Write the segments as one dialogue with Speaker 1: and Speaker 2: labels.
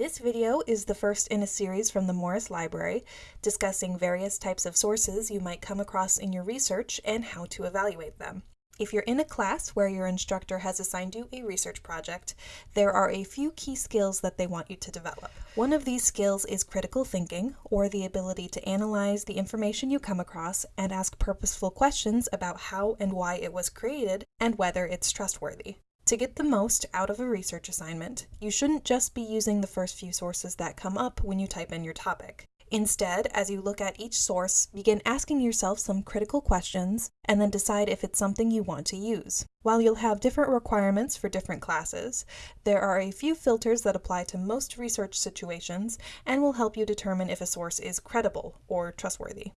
Speaker 1: This video is the first in a series from the Morris Library discussing various types of sources you might come across in your research and how to evaluate them. If you're in a class where your instructor has assigned you a research project, there are a few key skills that they want you to develop. One of these skills is critical thinking, or the ability to analyze the information you come across and ask purposeful questions about how and why it was created and whether it's trustworthy. To get the most out of a research assignment, you shouldn't just be using the first few sources that come up when you type in your topic. Instead, as you look at each source, begin asking yourself some critical questions and then decide if it's something you want to use. While you'll have different requirements for different classes, there are a few filters that apply to most research situations and will help you determine if a source is credible or trustworthy.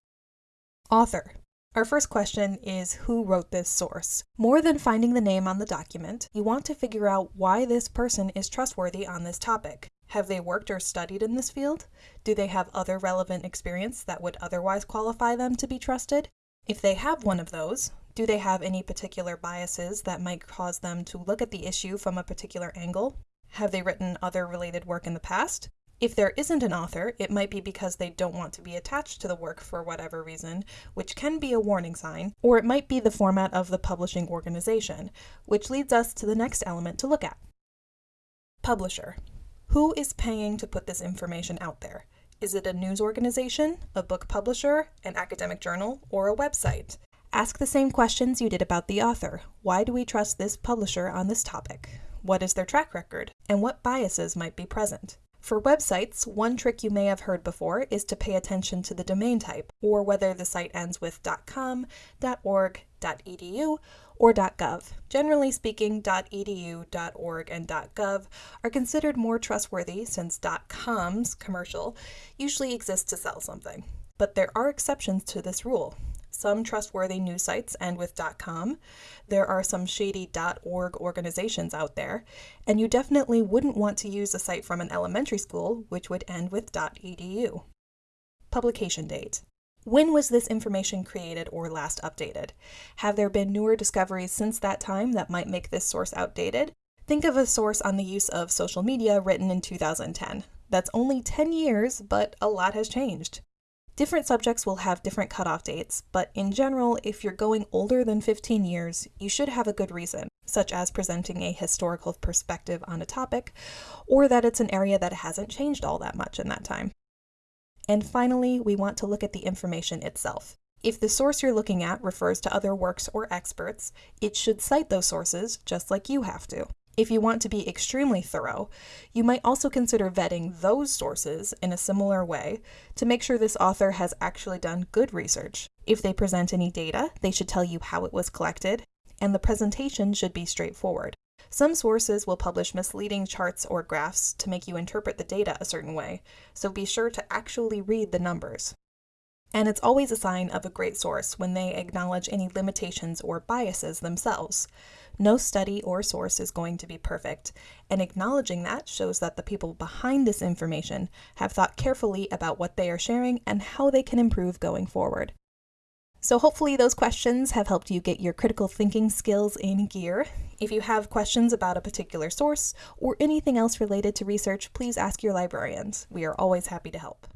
Speaker 1: Author. Our first question is who wrote this source? More than finding the name on the document, you want to figure out why this person is trustworthy on this topic. Have they worked or studied in this field? Do they have other relevant experience that would otherwise qualify them to be trusted? If they have one of those, do they have any particular biases that might cause them to look at the issue from a particular angle? Have they written other related work in the past? If there isn't an author, it might be because they don't want to be attached to the work for whatever reason, which can be a warning sign, or it might be the format of the publishing organization, which leads us to the next element to look at. Publisher. Who is paying to put this information out there? Is it a news organization, a book publisher, an academic journal, or a website? Ask the same questions you did about the author. Why do we trust this publisher on this topic? What is their track record? And what biases might be present? For websites, one trick you may have heard before is to pay attention to the domain type, or whether the site ends with .com, .org, .edu, or .gov. Generally speaking, .edu, .org, and .gov are considered more trustworthy since .com's commercial usually exists to sell something. But there are exceptions to this rule some trustworthy news sites end with .com. There are some shady .org organizations out there, and you definitely wouldn't want to use a site from an elementary school which would end with .edu. Publication date. When was this information created or last updated? Have there been newer discoveries since that time that might make this source outdated? Think of a source on the use of social media written in 2010. That's only 10 years, but a lot has changed. Different subjects will have different cutoff dates, but in general, if you're going older than 15 years, you should have a good reason, such as presenting a historical perspective on a topic, or that it's an area that hasn't changed all that much in that time. And finally, we want to look at the information itself. If the source you're looking at refers to other works or experts, it should cite those sources just like you have to. If you want to be extremely thorough, you might also consider vetting those sources in a similar way to make sure this author has actually done good research. If they present any data, they should tell you how it was collected, and the presentation should be straightforward. Some sources will publish misleading charts or graphs to make you interpret the data a certain way, so be sure to actually read the numbers. And it's always a sign of a great source when they acknowledge any limitations or biases themselves. No study or source is going to be perfect, and acknowledging that shows that the people behind this information have thought carefully about what they are sharing and how they can improve going forward. So hopefully those questions have helped you get your critical thinking skills in gear. If you have questions about a particular source or anything else related to research, please ask your librarians. We are always happy to help.